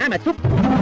Ama.